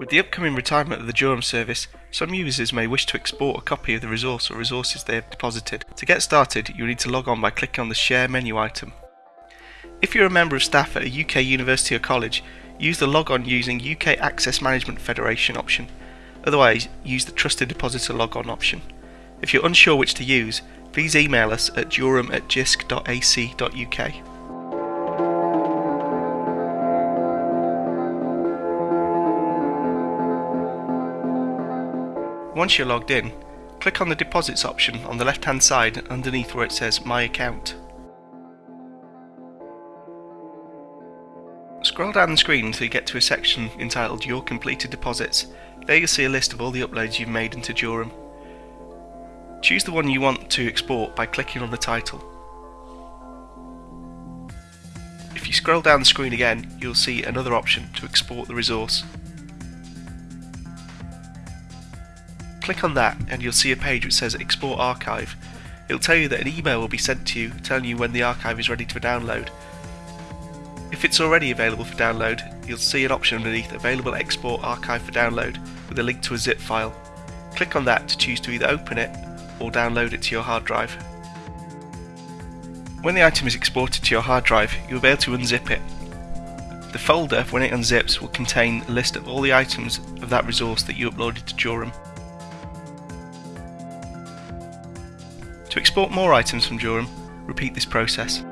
With the upcoming retirement of the Jorum service, some users may wish to export a copy of the resource or resources they have deposited. To get started, you will need to log on by clicking on the Share menu item. If you're a member of staff at a UK university or college, use the log on using UK Access Management Federation option. Otherwise, use the Trusted Depositor log on option. If you're unsure which to use, please email us at jorum at jisc.ac.uk. Once you're logged in, click on the Deposits option on the left hand side underneath where it says My Account. Scroll down the screen until you get to a section entitled Your Completed Deposits. There you'll see a list of all the uploads you've made into Jorum. Choose the one you want to export by clicking on the title. If you scroll down the screen again, you'll see another option to export the resource. Click on that and you'll see a page which says Export Archive. It'll tell you that an email will be sent to you telling you when the archive is ready to download. If it's already available for download, you'll see an option underneath Available Export Archive for Download with a link to a zip file. Click on that to choose to either open it or download it to your hard drive. When the item is exported to your hard drive, you'll be able to unzip it. The folder, when it unzips, will contain a list of all the items of that resource that you uploaded to Jorum. To export more items from Jorum, repeat this process.